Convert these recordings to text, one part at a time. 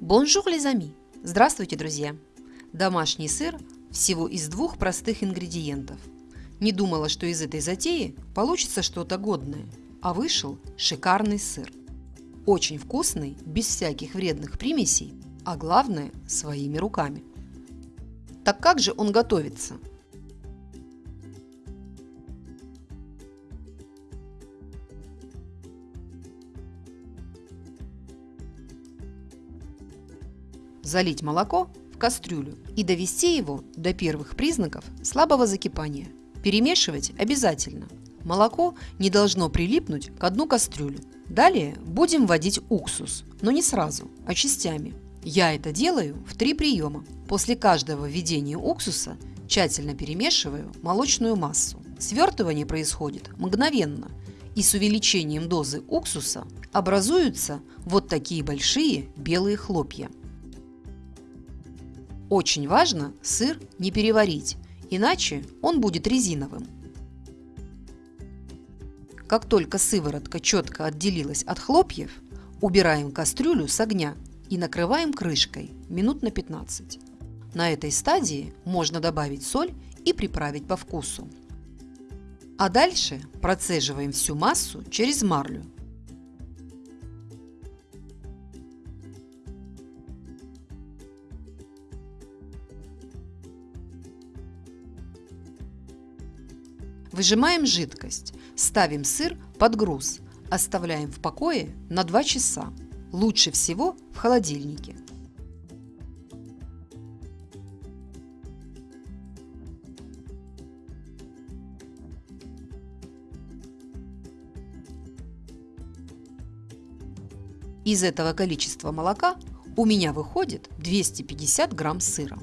Bonjour, les amis! Здравствуйте, друзья! Домашний сыр всего из двух простых ингредиентов. Не думала, что из этой затеи получится что-то годное, а вышел шикарный сыр. Очень вкусный, без всяких вредных примесей, а главное – своими руками. Так как же он готовится? Залить молоко в кастрюлю и довести его до первых признаков слабого закипания. Перемешивать обязательно. Молоко не должно прилипнуть к дну кастрюли. Далее будем вводить уксус, но не сразу, а частями. Я это делаю в три приема. После каждого введения уксуса тщательно перемешиваю молочную массу. Свертывание происходит мгновенно, и с увеличением дозы уксуса образуются вот такие большие белые хлопья. Очень важно сыр не переварить, иначе он будет резиновым. Как только сыворотка четко отделилась от хлопьев, убираем кастрюлю с огня и накрываем крышкой минут на 15. На этой стадии можно добавить соль и приправить по вкусу. А дальше процеживаем всю массу через марлю Выжимаем жидкость, ставим сыр под груз, оставляем в покое на 2 часа. Лучше всего в холодильнике. Из этого количества молока у меня выходит 250 грамм сыра.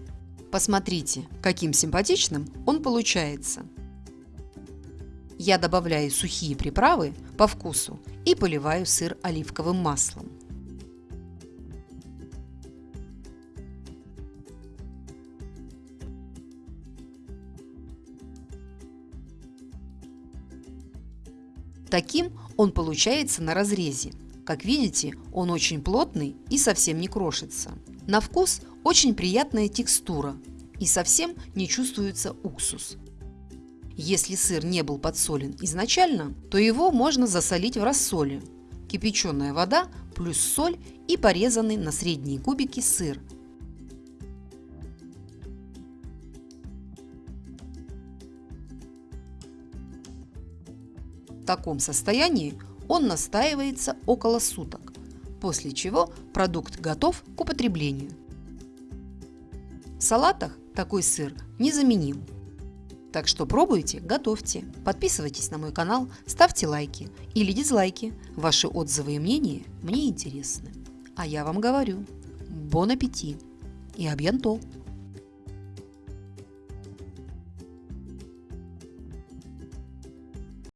Посмотрите, каким симпатичным он получается. Я добавляю сухие приправы по вкусу и поливаю сыр оливковым маслом. Таким он получается на разрезе. Как видите, он очень плотный и совсем не крошится. На вкус очень приятная текстура и совсем не чувствуется уксус. Если сыр не был подсолен изначально, то его можно засолить в рассоле. Кипяченая вода плюс соль и порезанный на средние кубики сыр. В таком состоянии он настаивается около суток, после чего продукт готов к употреблению. В салатах такой сыр незаменим. Так что пробуйте, готовьте. Подписывайтесь на мой канал, ставьте лайки или дизлайки. Ваши отзывы и мнения мне интересны. А я вам говорю, бон аппетит и абьянто!